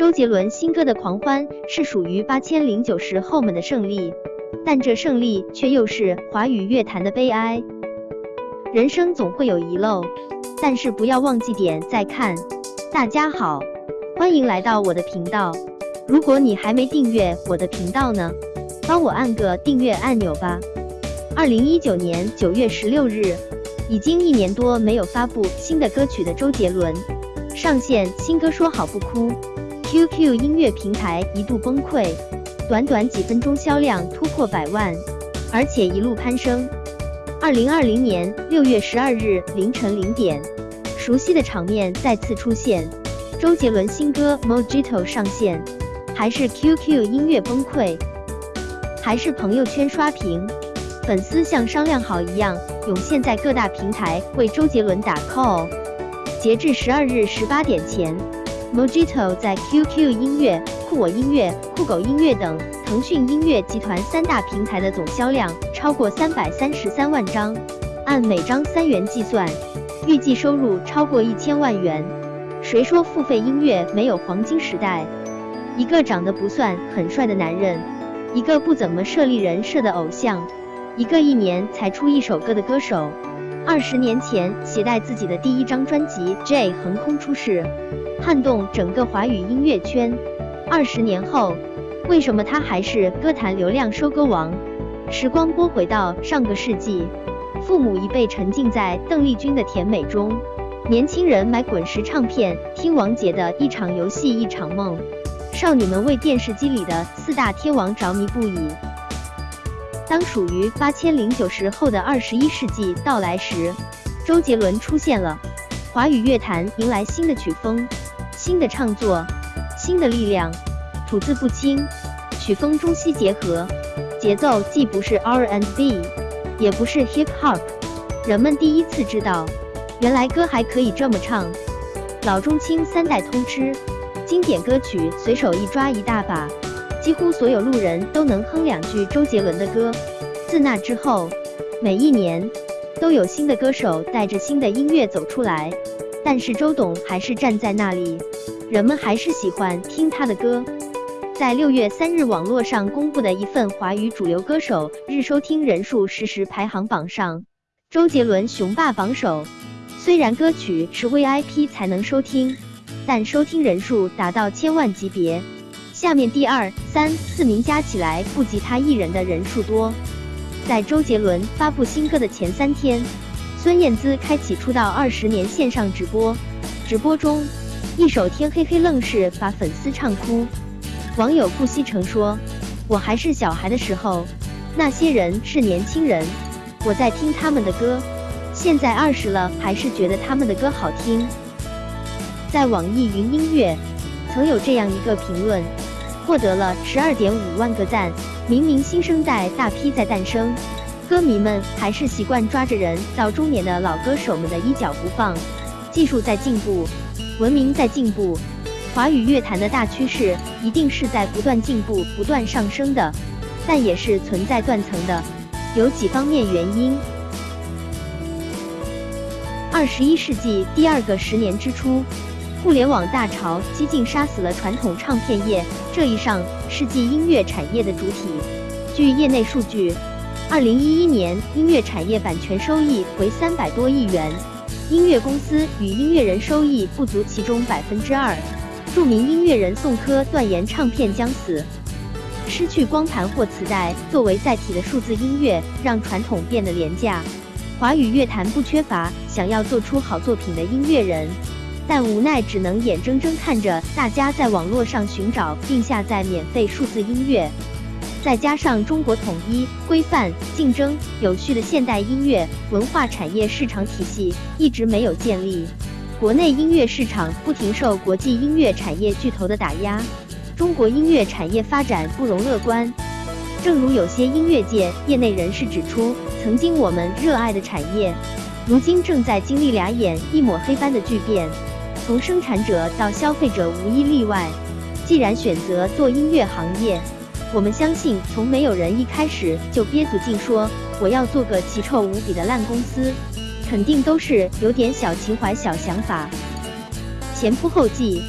周杰伦新歌的狂欢是属于八千零九十后们的胜利，但这胜利却又是华语乐坛的悲哀。人生总会有遗漏，但是不要忘记点再看。大家好，欢迎来到我的频道。如果你还没订阅我的频道呢，帮我按个订阅按钮吧。二零一九年九月十六日，已经一年多没有发布新的歌曲的周杰伦，上线新歌《说好不哭》。QQ 音乐平台一度崩溃，短短几分钟销量突破百万，而且一路攀升。二零二零年六月十二日凌晨零点，熟悉的场面再次出现，周杰伦新歌《Mojito》上线，还是 QQ 音乐崩溃，还是朋友圈刷屏，粉丝像商量好一样涌现在各大平台为周杰伦打 call。截至十二日十八点前。Mojito 在 QQ 音乐、酷我音乐、酷狗音乐等腾讯音乐集团三大平台的总销量超过三百三十三万张，按每张三元计算，预计收入超过一千万元。谁说付费音乐没有黄金时代？一个长得不算很帅的男人，一个不怎么设立人设的偶像，一个一年才出一首歌的歌手，二十年前携带自己的第一张专辑《J》横空出世。撼动整个华语音乐圈。二十年后，为什么他还是歌坛流量收割王？时光拨回到上个世纪，父母一辈沉浸在邓丽君的甜美中，年轻人买滚石唱片听王杰的一场游戏一场梦，少女们为电视机里的四大天王着迷不已。当属于八千零九十后的二十一世纪到来时，周杰伦出现了，华语乐坛迎来新的曲风。新的唱作，新的力量，吐字不清，曲风中西结合，节奏既不是 R and B，也不是 Hip Hop，人们第一次知道，原来歌还可以这么唱。老中青三代通吃，经典歌曲随手一抓一大把，几乎所有路人都能哼两句周杰伦的歌。自那之后，每一年都有新的歌手带着新的音乐走出来。但是周董还是站在那里，人们还是喜欢听他的歌。在六月三日网络上公布的一份华语主流歌手日收听人数实时排行榜上，周杰伦雄霸榜首。虽然歌曲是 VIP 才能收听，但收听人数达到千万级别。下面第二、三、四名加起来不及他一人的人数多。在周杰伦发布新歌的前三天。孙燕姿开启出道二十年线上直播，直播中一首《天黑黑》愣是把粉丝唱哭。网友顾西城说：“我还是小孩的时候，那些人是年轻人，我在听他们的歌。现在二十了，还是觉得他们的歌好听。”在网易云音乐，曾有这样一个评论，获得了十二点五万个赞。明明新生代大批在诞生。歌迷们还是习惯抓着人到中年的老歌手们的衣角不放。技术在进步，文明在进步，华语乐坛的大趋势一定是在不断进步、不断上升的，但也是存在断层的，有几方面原因。二十一世纪第二个十年之初，互联网大潮几近杀死了传统唱片业这一上世纪音乐产业的主体。据业内数据。二零一一年，音乐产业版权收益为三百多亿元，音乐公司与音乐人收益不足其中百分之二。著名音乐人宋柯断言唱片将死，失去光盘或磁带作为载体的数字音乐让传统变得廉价。华语乐坛不缺乏想要做出好作品的音乐人，但无奈只能眼睁睁看着大家在网络上寻找并下载免费数字音乐。再加上中国统一、规范、竞争、有序的现代音乐文化产业市场体系一直没有建立，国内音乐市场不停受国际音乐产业巨头的打压，中国音乐产业发展不容乐观。正如有些音乐界业内人士指出，曾经我们热爱的产业，如今正在经历俩眼一抹黑般的巨变，从生产者到消费者无一例外。既然选择做音乐行业，我们相信，从没有人一开始就憋足劲说我要做个奇臭无比的烂公司，肯定都是有点小情怀、小想法。前仆后继，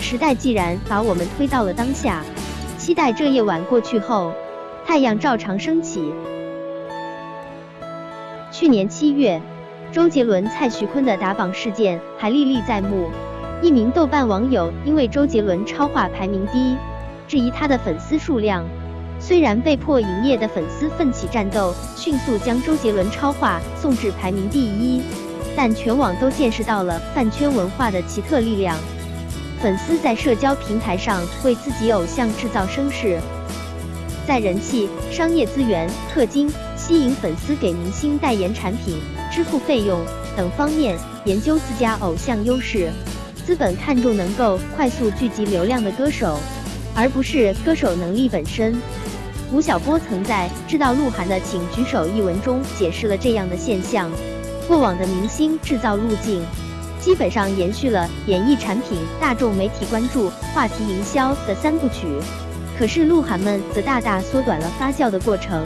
时代既然把我们推到了当下，期待这夜晚过去后，太阳照常升起。去年七月，周杰伦、蔡徐坤的打榜事件还历历在目。一名豆瓣网友因为周杰伦超话排名低，质疑他的粉丝数量。虽然被迫营业的粉丝奋起战斗，迅速将周杰伦超话送至排名第一，但全网都见识到了饭圈文化的奇特力量。粉丝在社交平台上为自己偶像制造声势，在人气、商业资源、氪金、吸引粉丝给明星代言产品、支付费用等方面研究自家偶像优势。资本看重能够快速聚集流量的歌手，而不是歌手能力本身。吴晓波曾在《知道鹿晗的请举手》一文中解释了这样的现象：过往的明星制造路径，基本上延续了演艺产品、大众媒体关注、话题营销的三部曲。可是鹿晗们则大大缩短了发酵的过程。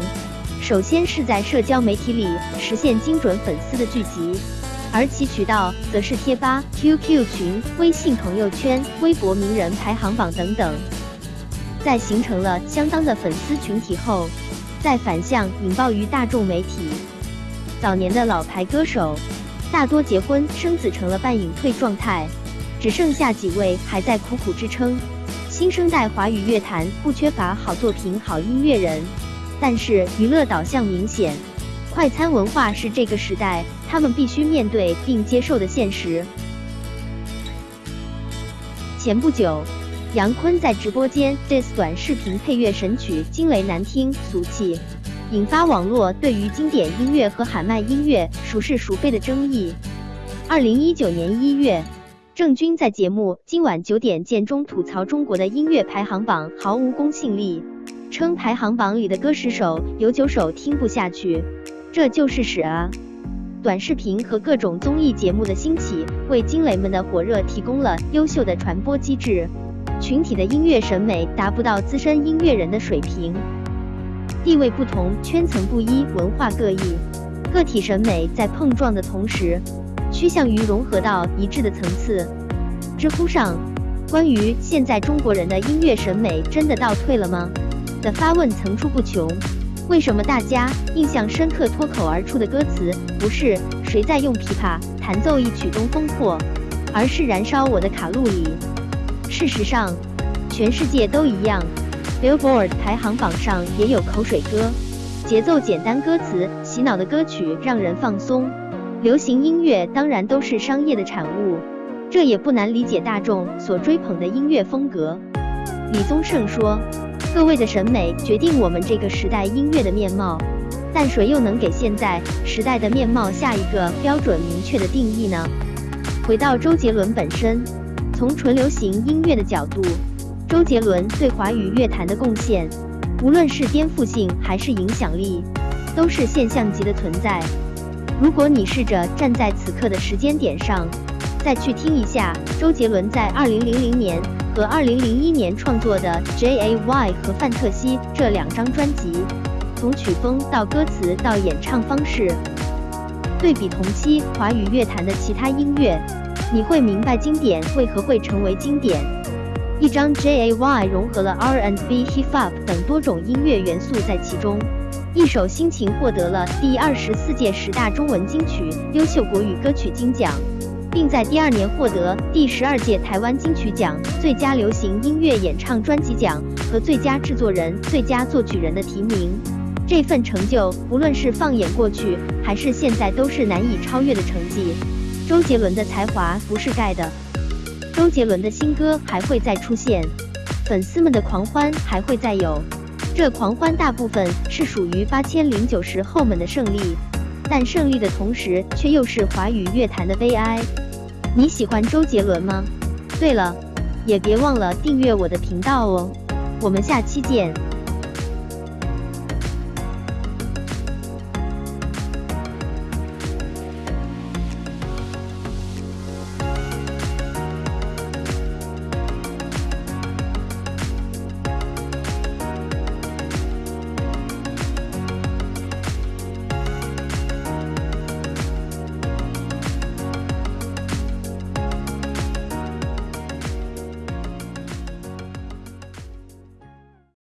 首先是在社交媒体里实现精准粉丝的聚集。而其渠道则是贴吧、QQ 群、微信朋友圈、微博名人排行榜等等。在形成了相当的粉丝群体后，再反向引爆于大众媒体。早年的老牌歌手大多结婚生子，成了半隐退状态，只剩下几位还在苦苦支撑。新生代华语乐坛不缺乏好作品、好音乐人，但是娱乐导向明显。快餐文化是这个时代他们必须面对并接受的现实。前不久，杨坤在直播间 diss 短视频配乐神曲《惊雷》难听俗气，引发网络对于经典音乐和喊麦音乐孰是孰非的争议。二零一九年一月，郑钧在节目《今晚九点见》中吐槽中国的音乐排行榜毫无公信力，称排行榜里的歌十首有九首听不下去。这就是屎啊！短视频和各种综艺节目的兴起，为惊雷们的火热提供了优秀的传播机制。群体的音乐审美达不到资深音乐人的水平，地位不同，圈层不一，文化各异，个体审美在碰撞的同时，趋向于融合到一致的层次。知乎上关于现在中国人的音乐审美真的倒退了吗？的发问层出不穷。为什么大家印象深刻、脱口而出的歌词不是谁在用琵琶弹奏一曲东风破，而是燃烧我的卡路里？事实上，全世界都一样，Billboard 排行榜上也有口水歌，节奏简单、歌词洗脑的歌曲让人放松。流行音乐当然都是商业的产物，这也不难理解大众所追捧的音乐风格。李宗盛说。各位的审美决定我们这个时代音乐的面貌，但谁又能给现在时代的面貌下一个标准明确的定义呢？回到周杰伦本身，从纯流行音乐的角度，周杰伦对华语乐坛的贡献，无论是颠覆性还是影响力，都是现象级的存在。如果你试着站在此刻的时间点上，再去听一下周杰伦在二零零零年。和2001年创作的 Jay 和范特西这两张专辑，从曲风到歌词到演唱方式，对比同期华语乐坛的其他音乐，你会明白经典为何会成为经典。一张 Jay 融合了 R&B、Hip Hop 等多种音乐元素在其中，一首心情获得了第二十四届十大中文金曲优秀国语歌曲金奖。并在第二年获得第十二届台湾金曲奖最佳流行音乐演唱专辑奖和最佳制作人、最佳作曲人的提名。这份成就，无论是放眼过去还是现在，都是难以超越的成绩。周杰伦的才华不是盖的，周杰伦的新歌还会再出现，粉丝们的狂欢还会再有。这狂欢大部分是属于八千零九十后们的胜利。但胜利的同时，却又是华语乐坛的悲哀。你喜欢周杰伦吗？对了，也别忘了订阅我的频道哦。我们下期见。